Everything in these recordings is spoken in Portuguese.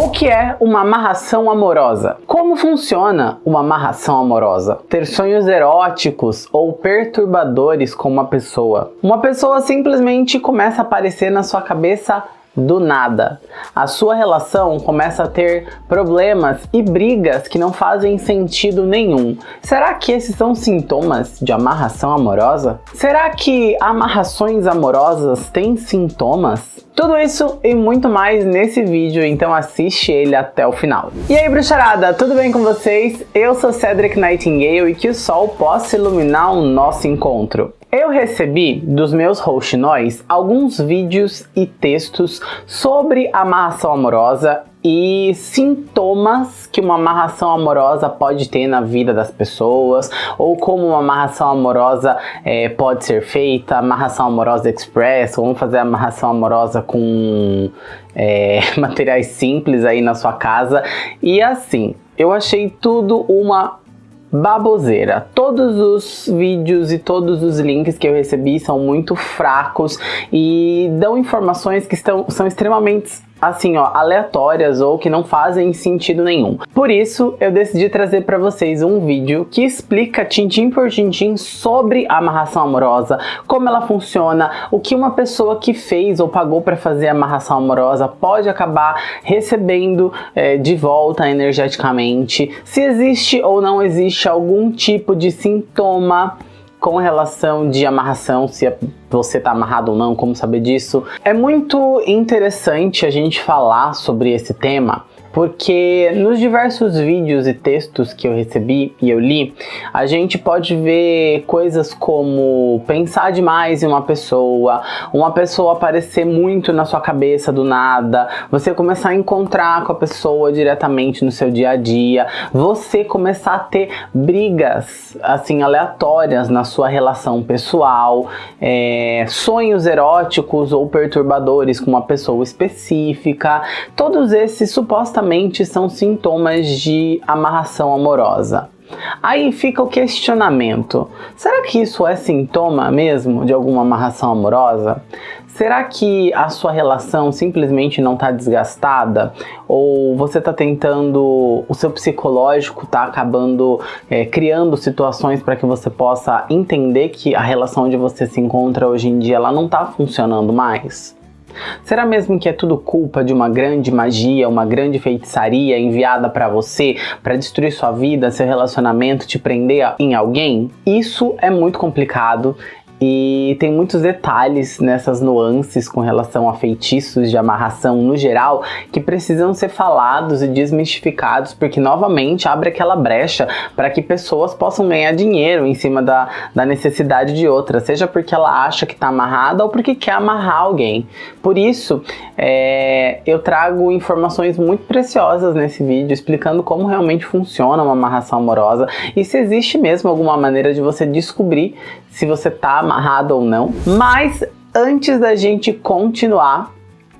O que é uma amarração amorosa? Como funciona uma amarração amorosa? Ter sonhos eróticos ou perturbadores com uma pessoa. Uma pessoa simplesmente começa a aparecer na sua cabeça do nada. A sua relação começa a ter problemas e brigas que não fazem sentido nenhum. Será que esses são sintomas de amarração amorosa? Será que amarrações amorosas têm sintomas? Tudo isso e muito mais nesse vídeo, então assiste ele até o final. E aí, bruxarada, tudo bem com vocês? Eu sou Cedric Nightingale e que o sol possa iluminar o nosso encontro. Eu recebi dos meus rouxinóis alguns vídeos e textos sobre amarração amorosa e sintomas que uma amarração amorosa pode ter na vida das pessoas, ou como uma amarração amorosa é, pode ser feita, amarração amorosa express, vamos fazer amarração amorosa com é, materiais simples aí na sua casa, e assim, eu achei tudo uma baboseira. Todos os vídeos e todos os links que eu recebi são muito fracos e dão informações que estão, são extremamente assim, ó, aleatórias ou que não fazem sentido nenhum. Por isso, eu decidi trazer para vocês um vídeo que explica tintim por tintim sobre a amarração amorosa, como ela funciona, o que uma pessoa que fez ou pagou para fazer a amarração amorosa pode acabar recebendo é, de volta energeticamente, se existe ou não existe algum tipo de sintoma com relação de amarração, se você está amarrado ou não, como saber disso. É muito interessante a gente falar sobre esse tema, porque nos diversos vídeos e textos que eu recebi e eu li, a gente pode ver coisas como pensar demais em uma pessoa, uma pessoa aparecer muito na sua cabeça do nada, você começar a encontrar com a pessoa diretamente no seu dia a dia, você começar a ter brigas assim aleatórias na sua relação pessoal, é, sonhos eróticos ou perturbadores com uma pessoa específica, todos esses supostamente supostamente são sintomas de amarração amorosa. Aí fica o questionamento, será que isso é sintoma mesmo de alguma amarração amorosa? Será que a sua relação simplesmente não está desgastada? Ou você está tentando, o seu psicológico está acabando é, criando situações para que você possa entender que a relação onde você se encontra hoje em dia ela não está funcionando mais? Será mesmo que é tudo culpa de uma grande magia, uma grande feitiçaria enviada para você para destruir sua vida, seu relacionamento, te prender em alguém? Isso é muito complicado e tem muitos detalhes nessas nuances com relação a feitiços de amarração no geral que precisam ser falados e desmistificados porque novamente abre aquela brecha para que pessoas possam ganhar dinheiro em cima da, da necessidade de outra, seja porque ela acha que está amarrada ou porque quer amarrar alguém. Por isso, é, eu trago informações muito preciosas nesse vídeo explicando como realmente funciona uma amarração amorosa e se existe mesmo alguma maneira de você descobrir se você está amarrado ou não. Mas antes da gente continuar,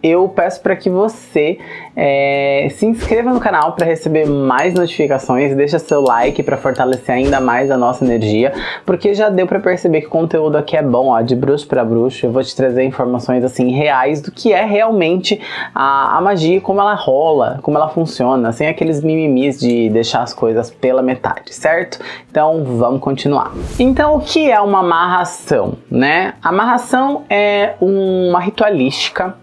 eu peço para que você é, se inscreva no canal para receber mais notificações, deixa seu like para fortalecer ainda mais a nossa energia, porque já deu para perceber que o conteúdo aqui é bom, ó, de bruxo para bruxo, eu vou te trazer informações assim reais do que é realmente a, a magia, como ela rola, como ela funciona, sem aqueles mimimis de deixar as coisas pela metade, certo? Então vamos continuar. Então o que é uma amarração, né? Amarração é uma ritualística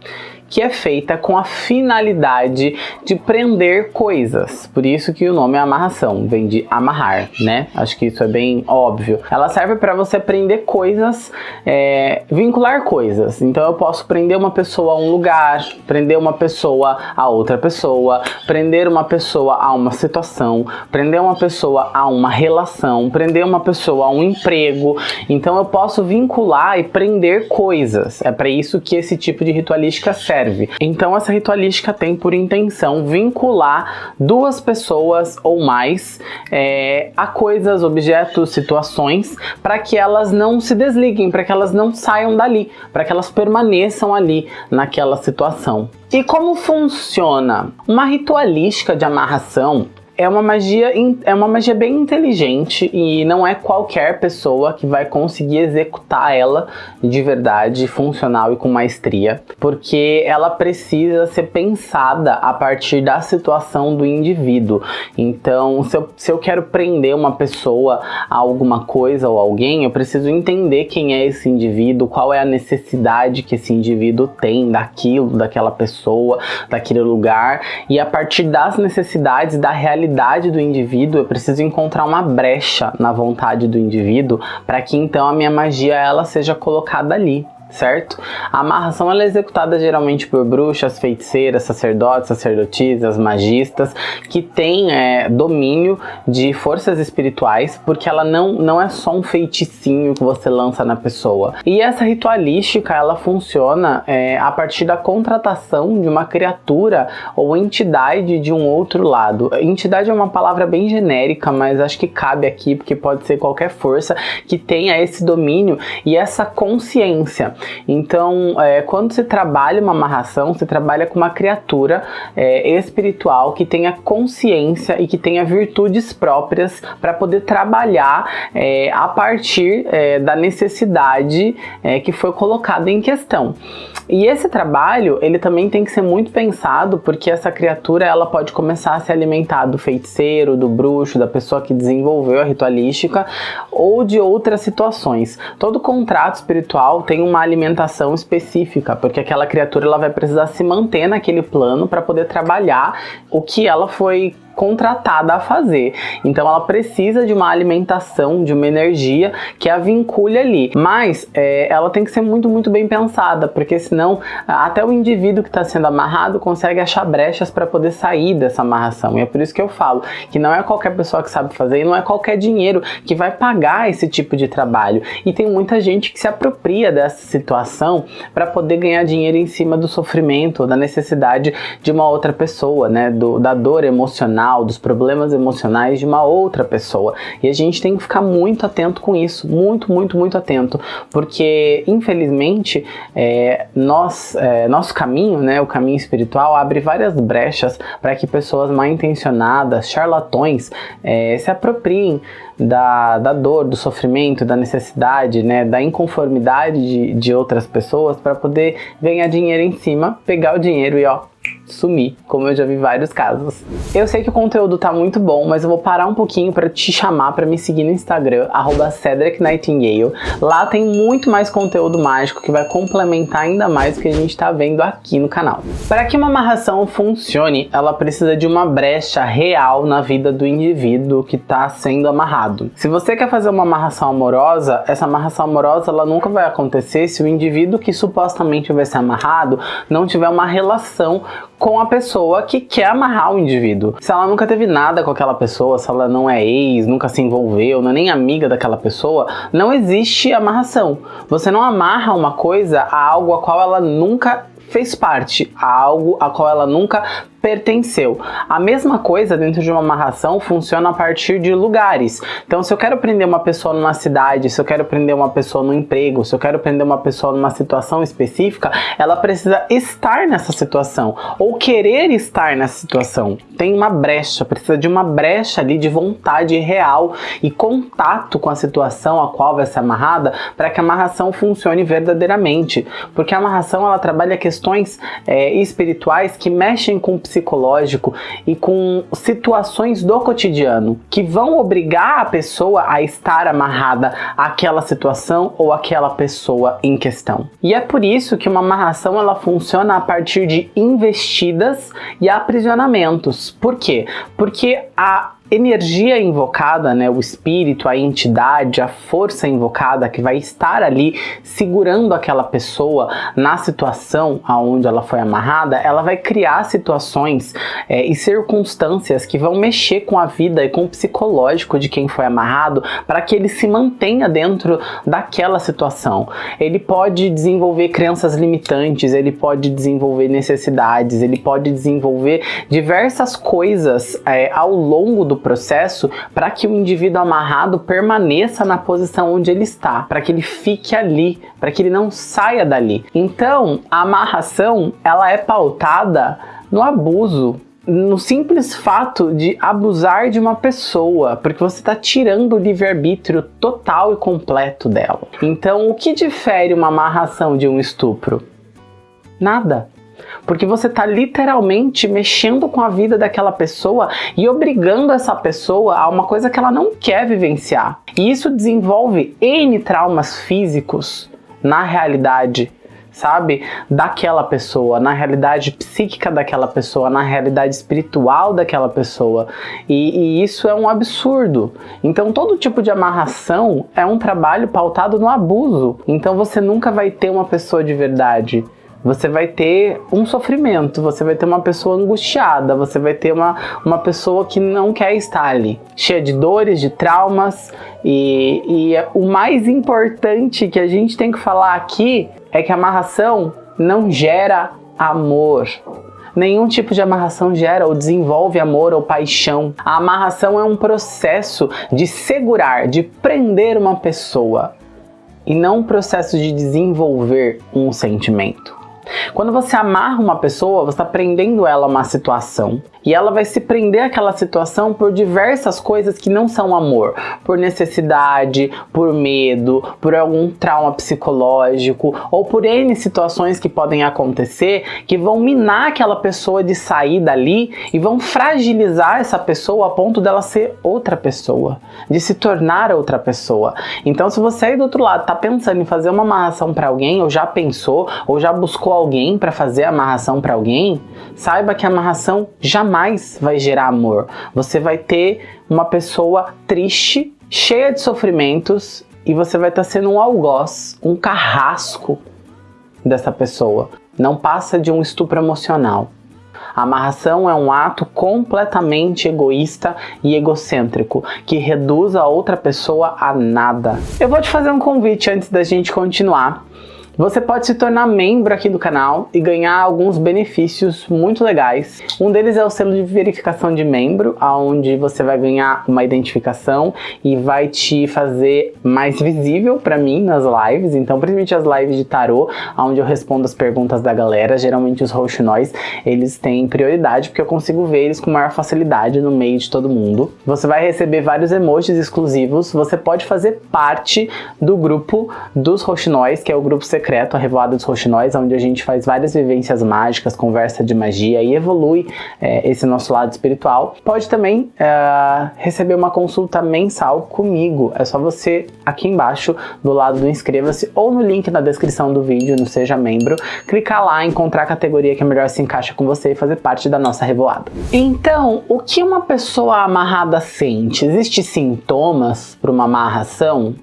que é feita com a finalidade de prender coisas. Por isso que o nome é amarração, vem de amarrar, né? Acho que isso é bem óbvio. Ela serve para você prender coisas, é, vincular coisas. Então eu posso prender uma pessoa a um lugar, prender uma pessoa a outra pessoa, prender uma pessoa a uma situação, prender uma pessoa a uma relação, prender uma pessoa a um emprego. Então eu posso vincular e prender coisas. É para isso que esse tipo de ritualística serve. Então essa ritualística tem por intenção vincular duas pessoas ou mais é, a coisas, objetos, situações, para que elas não se desliguem, para que elas não saiam dali, para que elas permaneçam ali naquela situação. E como funciona? Uma ritualística de amarração é uma magia é uma magia bem inteligente e não é qualquer pessoa que vai conseguir executar ela de verdade, funcional e com maestria, porque ela precisa ser pensada a partir da situação do indivíduo. Então, se eu, se eu quero prender uma pessoa a alguma coisa ou alguém, eu preciso entender quem é esse indivíduo, qual é a necessidade que esse indivíduo tem daquilo, daquela pessoa, daquele lugar, e a partir das necessidades da realidade do indivíduo, eu preciso encontrar uma brecha na vontade do indivíduo para que então a minha magia ela seja colocada ali certo? A amarração ela é executada geralmente por bruxas, feiticeiras, sacerdotes, sacerdotisas, magistas, que têm é, domínio de forças espirituais, porque ela não, não é só um feiticinho que você lança na pessoa. E essa ritualística, ela funciona é, a partir da contratação de uma criatura ou entidade de um outro lado. Entidade é uma palavra bem genérica, mas acho que cabe aqui, porque pode ser qualquer força que tenha esse domínio e essa consciência. Então, é, quando se trabalha uma amarração, se trabalha com uma criatura é, espiritual que tenha consciência e que tenha virtudes próprias para poder trabalhar é, a partir é, da necessidade é, que foi colocada em questão. E esse trabalho, ele também tem que ser muito pensado, porque essa criatura ela pode começar a se alimentar do feiticeiro, do bruxo, da pessoa que desenvolveu a ritualística ou de outras situações. Todo contrato espiritual tem uma alimentação específica, porque aquela criatura ela vai precisar se manter naquele plano para poder trabalhar o que ela foi contratada a fazer. Então ela precisa de uma alimentação, de uma energia que a vincule ali. Mas é, ela tem que ser muito, muito bem pensada, porque senão até o indivíduo que está sendo amarrado consegue achar brechas para poder sair dessa amarração. E é por isso que eu falo que não é qualquer pessoa que sabe fazer e não é qualquer dinheiro que vai pagar esse tipo de trabalho. E tem muita gente que se apropria dessa situação para poder ganhar dinheiro em cima do sofrimento, da necessidade de uma outra pessoa, né? Do, da dor emocional emocional, dos problemas emocionais de uma outra pessoa. E a gente tem que ficar muito atento com isso, muito, muito, muito atento, porque infelizmente é, nós, é, nosso caminho, né, o caminho espiritual, abre várias brechas para que pessoas mal intencionadas, charlatões, é, se apropriem da, da dor, do sofrimento, da necessidade, né, da inconformidade de, de outras pessoas para poder ganhar dinheiro em cima, pegar o dinheiro e ó, sumir, como eu já vi vários casos. Eu sei que o conteúdo tá muito bom, mas eu vou parar um pouquinho para te chamar para me seguir no Instagram, @cedricnightingale. Lá tem muito mais conteúdo mágico que vai complementar ainda mais o que a gente tá vendo aqui no canal. Para que uma amarração funcione, ela precisa de uma brecha real na vida do indivíduo que está sendo amarrado. Se você quer fazer uma amarração amorosa, essa amarração amorosa ela nunca vai acontecer se o indivíduo que supostamente vai ser amarrado não tiver uma relação com a pessoa que quer amarrar o indivíduo. Se ela nunca teve nada com aquela pessoa, se ela não é ex, nunca se envolveu, não é nem amiga daquela pessoa, não existe amarração. Você não amarra uma coisa a algo a qual ela nunca fez parte, a algo a qual ela nunca pertenceu. A mesma coisa dentro de uma amarração funciona a partir de lugares. Então, se eu quero prender uma pessoa numa cidade, se eu quero prender uma pessoa no emprego, se eu quero prender uma pessoa numa situação específica, ela precisa estar nessa situação ou querer estar nessa situação. Tem uma brecha, precisa de uma brecha ali de vontade real e contato com a situação a qual vai ser amarrada para que a amarração funcione verdadeiramente. Porque a amarração ela trabalha questões é, espirituais que mexem com o psicológico e com situações do cotidiano que vão obrigar a pessoa a estar amarrada àquela situação ou àquela pessoa em questão. E é por isso que uma amarração ela funciona a partir de investidas e aprisionamentos. Por quê? Porque a energia invocada, né, o espírito, a entidade, a força invocada que vai estar ali segurando aquela pessoa na situação aonde ela foi amarrada, ela vai criar situações é, e circunstâncias que vão mexer com a vida e com o psicológico de quem foi amarrado para que ele se mantenha dentro daquela situação. Ele pode desenvolver crenças limitantes, ele pode desenvolver necessidades, ele pode desenvolver diversas coisas é, ao longo do do processo para que o indivíduo amarrado permaneça na posição onde ele está, para que ele fique ali, para que ele não saia dali. Então, a amarração, ela é pautada no abuso no simples fato de abusar de uma pessoa, porque você está tirando o livre-arbítrio total e completo dela. Então, o que difere uma amarração de um estupro? Nada. Porque você está literalmente mexendo com a vida daquela pessoa e obrigando essa pessoa a uma coisa que ela não quer vivenciar. E isso desenvolve N traumas físicos na realidade sabe? Daquela pessoa, na realidade psíquica daquela pessoa, na realidade espiritual daquela pessoa. E, e, isso é um absurdo. Então, todo tipo de amarração é um trabalho pautado no abuso. Então, você nunca vai ter uma pessoa de verdade você vai ter um sofrimento, você vai ter uma pessoa angustiada, você vai ter uma, uma pessoa que não quer estar ali, cheia de dores, de traumas. E, e o mais importante que a gente tem que falar aqui é que a amarração não gera amor. Nenhum tipo de amarração gera ou desenvolve amor ou paixão. A amarração é um processo de segurar, de prender uma pessoa e não um processo de desenvolver um sentimento. Quando você amarra uma pessoa, você está prendendo ela a uma situação. E ela vai se prender àquela situação por diversas coisas que não são amor. Por necessidade, por medo, por algum trauma psicológico ou por N situações que podem acontecer que vão minar aquela pessoa de sair dali e vão fragilizar essa pessoa a ponto dela ser outra pessoa, de se tornar outra pessoa. Então se você aí do outro lado está pensando em fazer uma amarração para alguém, ou já pensou, ou já buscou alguém para fazer amarração para alguém, saiba que a amarração jamais jamais vai gerar amor. Você vai ter uma pessoa triste, cheia de sofrimentos e você vai estar tá sendo um algoz, um carrasco dessa pessoa. Não passa de um estupro emocional. A amarração é um ato completamente egoísta e egocêntrico, que reduz a outra pessoa a nada. Eu vou te fazer um convite antes da gente continuar. Você pode se tornar membro aqui do canal e ganhar alguns benefícios muito legais. Um deles é o selo de verificação de membro, onde você vai ganhar uma identificação e vai te fazer mais visível para mim nas lives. Então, principalmente as lives de tarô, onde eu respondo as perguntas da galera. Geralmente os roxinóis, eles têm prioridade, porque eu consigo ver eles com maior facilidade no meio de todo mundo. Você vai receber vários emojis exclusivos. Você pode fazer parte do grupo dos roxinóis, que é o grupo secreto secreto, a Revoada dos Roxinóis, onde a gente faz várias vivências mágicas, conversa de magia e evolui é, esse nosso lado espiritual. Pode também é, receber uma consulta mensal comigo. É só você aqui embaixo, do lado do inscreva-se ou no link na descrição do vídeo, no Seja Membro, clicar lá, encontrar a categoria que melhor se encaixa com você e fazer parte da nossa revoada. Então, o que uma pessoa amarrada sente? Existem sintomas para uma amarração?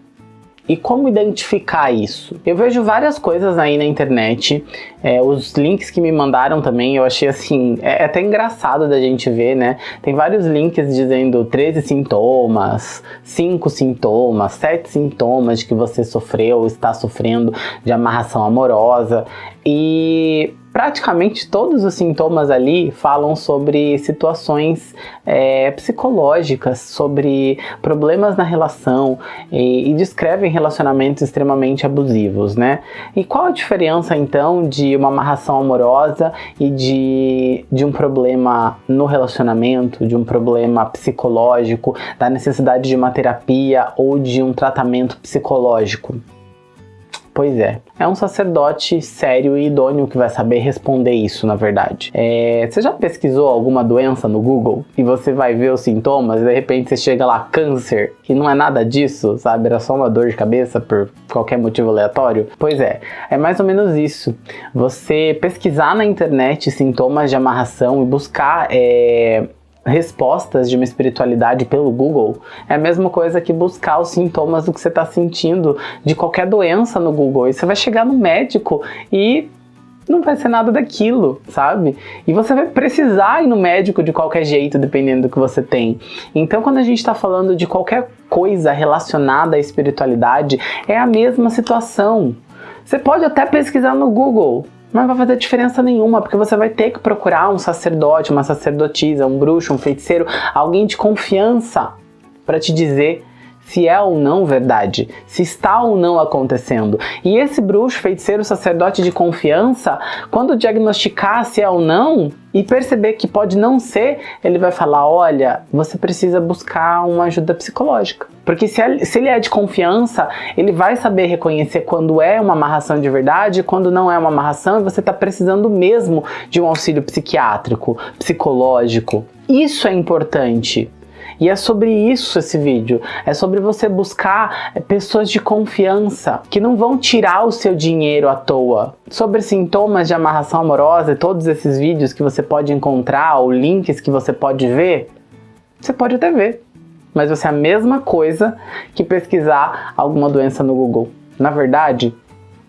E como identificar isso? Eu vejo várias coisas aí na internet, é, os links que me mandaram também, eu achei assim, é, é até engraçado da gente ver, né? Tem vários links dizendo 13 sintomas, 5 sintomas, 7 sintomas que você sofreu, está sofrendo de amarração amorosa. E praticamente todos os sintomas ali falam sobre situações é, psicológicas, sobre problemas na relação e, e, descrevem relacionamentos extremamente abusivos, né? E qual a diferença então de uma amarração amorosa e de, de um problema no relacionamento, de um problema psicológico, da necessidade de uma terapia ou de um tratamento psicológico? Pois é, é um sacerdote sério e idôneo que vai saber responder isso, na verdade. É, você já pesquisou alguma doença no Google e você vai ver os sintomas e de repente você chega lá, câncer, e não é nada disso, sabe? Era só uma dor de cabeça por qualquer motivo aleatório? Pois é, é mais ou menos isso. Você pesquisar na internet sintomas de amarração e buscar é, respostas de uma espiritualidade pelo Google é a mesma coisa que buscar os sintomas do que você está sentindo de qualquer doença no Google. E você vai chegar no médico e não vai ser nada daquilo, sabe? E você vai precisar ir no médico de qualquer jeito, dependendo do que você tem. Então, quando a gente está falando de qualquer coisa relacionada à espiritualidade, é a mesma situação. Você pode até pesquisar no Google, não vai fazer diferença nenhuma, porque você vai ter que procurar um sacerdote, uma sacerdotisa, um bruxo, um feiticeiro, alguém de confiança para te dizer se é ou não verdade, se está ou não acontecendo. E esse bruxo, feiticeiro, sacerdote de confiança, quando diagnosticar se é ou não, e perceber que pode não ser, ele vai falar, olha, você precisa buscar uma ajuda psicológica. Porque se ele é de confiança, ele vai saber reconhecer quando é uma amarração de verdade quando não é uma amarração e você está precisando mesmo de um auxílio psiquiátrico, psicológico. Isso é importante. E é sobre isso esse vídeo, é sobre você buscar é, pessoas de confiança que não vão tirar o seu dinheiro à toa. Sobre sintomas de amarração amorosa e todos esses vídeos que você pode encontrar ou links que você pode ver, você pode até ver, mas vai ser a mesma coisa que pesquisar alguma doença no Google. Na verdade,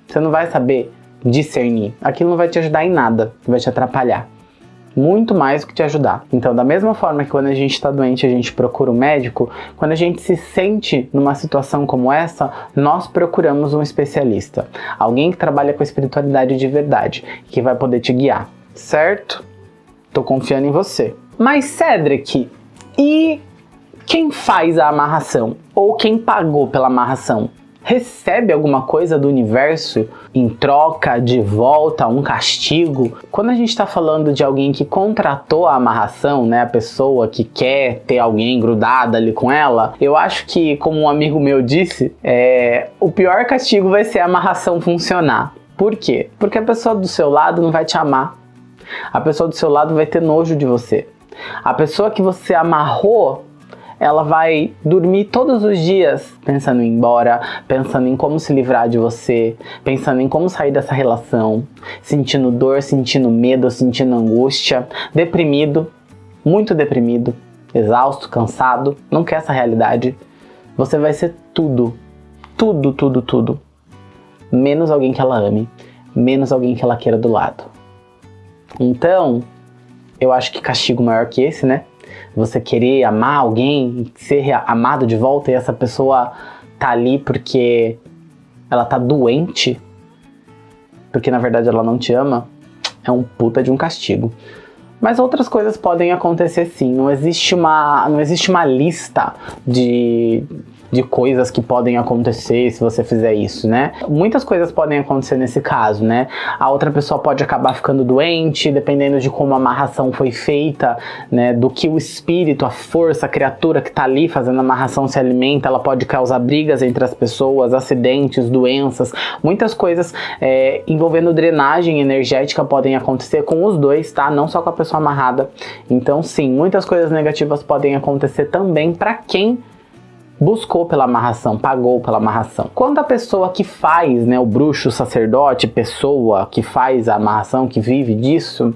você não vai saber discernir. Aquilo não vai te ajudar em nada, vai te atrapalhar muito mais do que te ajudar. Então, da mesma forma que quando a gente está doente a gente procura um médico, quando a gente se sente numa situação como essa, nós procuramos um especialista. Alguém que trabalha com espiritualidade de verdade, que vai poder te guiar, certo? Tô confiando em você. Mas Cedric, e quem faz a amarração? Ou quem pagou pela amarração? Recebe alguma coisa do universo em troca de volta um castigo. Quando a gente está falando de alguém que contratou a amarração, né, a pessoa que quer ter alguém grudada ali com ela, eu acho que, como um amigo meu disse, é, o pior castigo vai ser a amarração funcionar. Por quê? Porque a pessoa do seu lado não vai te amar. A pessoa do seu lado vai ter nojo de você. A pessoa que você amarrou ela vai dormir todos os dias pensando em ir embora, pensando em como se livrar de você, pensando em como sair dessa relação, sentindo dor, sentindo medo, sentindo angústia, deprimido, muito deprimido, exausto, cansado, não quer essa realidade. Você vai ser tudo, tudo, tudo, tudo, menos alguém que ela ame, menos alguém que ela queira do lado. Então, eu acho que castigo maior que esse, né? Você querer amar alguém, ser amado de volta e essa pessoa tá ali porque ela tá doente, porque na verdade ela não te ama, é um puta de um castigo. Mas outras coisas podem acontecer sim, não existe uma, não existe uma lista de, de coisas que podem acontecer se você fizer isso, né? Muitas coisas podem acontecer nesse caso, né? A outra pessoa pode acabar ficando doente, dependendo de como a amarração foi feita, né? Do que o espírito, a força, a criatura que tá ali fazendo a amarração se alimenta, ela pode causar brigas entre as pessoas, acidentes, doenças, muitas coisas é, envolvendo drenagem energética podem acontecer com os dois, tá? Não só com a pessoa amarrada. Então, sim, muitas coisas negativas podem acontecer também para quem buscou pela amarração, pagou pela amarração. Quando a pessoa que faz, né, o bruxo, o sacerdote, pessoa que faz a amarração, que vive disso,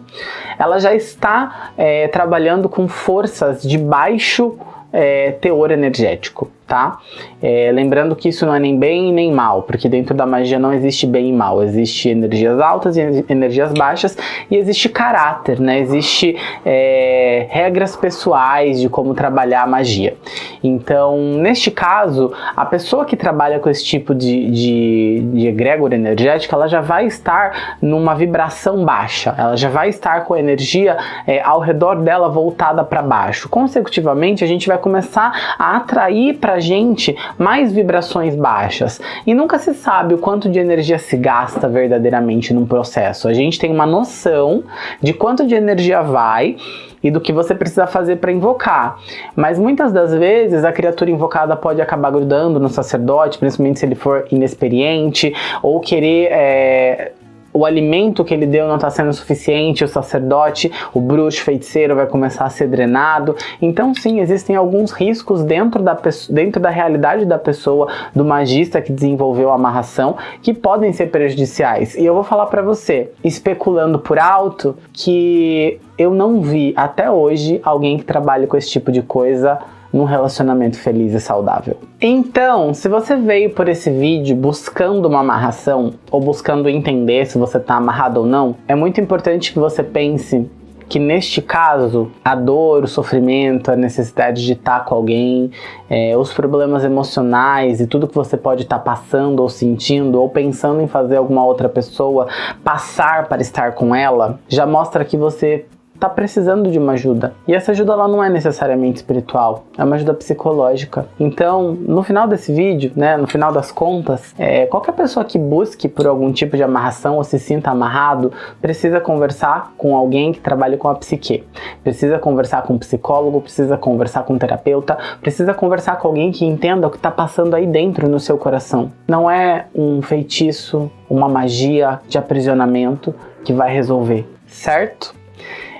ela já está é, trabalhando com forças de baixo é, teor energético tá? É, lembrando que isso não é nem bem nem mal, porque dentro da magia não existe bem e mal, existe energias altas e energias baixas e existe caráter, né? Existe é, regras pessoais de como trabalhar a magia. Então, neste caso, a pessoa que trabalha com esse tipo de, de, de egrégora energética, ela já vai estar numa vibração baixa, ela já vai estar com a energia é, ao redor dela voltada para baixo. Consecutivamente, a gente vai começar a atrair para gente mais vibrações baixas. E nunca se sabe o quanto de energia se gasta verdadeiramente num processo. A gente tem uma noção de quanto de energia vai e do que você precisa fazer para invocar. Mas muitas das vezes a criatura invocada pode acabar grudando no sacerdote, principalmente se ele for inexperiente, ou querer é, o alimento que ele deu não está sendo suficiente, o sacerdote, o bruxo, feiticeiro vai começar a ser drenado. Então sim, existem alguns riscos dentro da, dentro da realidade da pessoa, do magista que desenvolveu a amarração, que podem ser prejudiciais. E eu vou falar para você, especulando por alto, que eu não vi até hoje alguém que trabalhe com esse tipo de coisa num relacionamento feliz e saudável. Então, se você veio por esse vídeo buscando uma amarração ou buscando entender se você está amarrado ou não, é muito importante que você pense que neste caso, a dor, o sofrimento, a necessidade de estar com alguém, é, os problemas emocionais e tudo que você pode estar passando ou sentindo ou pensando em fazer alguma outra pessoa passar para estar com ela, já mostra que você tá precisando de uma ajuda. E essa ajuda ela não é necessariamente espiritual, é uma ajuda psicológica. Então, no final desse vídeo, né, no final das contas, é, qualquer pessoa que busque por algum tipo de amarração ou se sinta amarrado, precisa conversar com alguém que trabalhe com a psique. Precisa conversar com um psicólogo, precisa conversar com um terapeuta, precisa conversar com alguém que entenda o que está passando aí dentro no seu coração. Não é um feitiço, uma magia de aprisionamento que vai resolver, certo?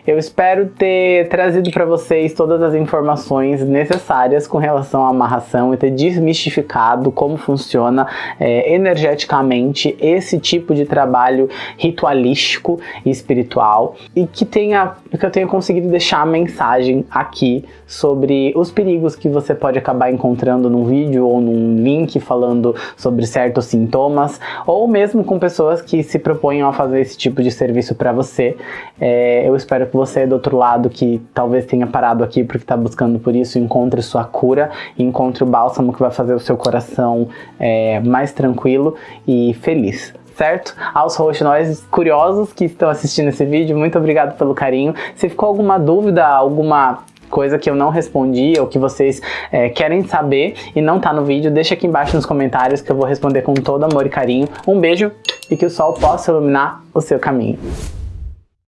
Eu espero ter trazido para vocês todas as informações necessárias com relação à amarração e ter desmistificado como funciona é, energeticamente esse tipo de trabalho ritualístico e espiritual e que tenha que eu tenha conseguido deixar a mensagem aqui sobre os perigos que você pode acabar encontrando num vídeo ou num link falando sobre certos sintomas ou mesmo com pessoas que se propõem a fazer esse tipo de serviço para você. É, eu espero que você do outro lado que talvez tenha parado aqui porque está buscando por isso, encontre sua cura, encontre o bálsamo que vai fazer o seu coração é, mais tranquilo e feliz certo? Aos roxinóis curiosos que estão assistindo esse vídeo, muito obrigado pelo carinho. Se ficou alguma dúvida, alguma coisa que eu não respondi ou que vocês é, querem saber e não tá no vídeo, deixa aqui embaixo nos comentários que eu vou responder com todo amor e carinho. Um beijo e que o sol possa iluminar o seu caminho.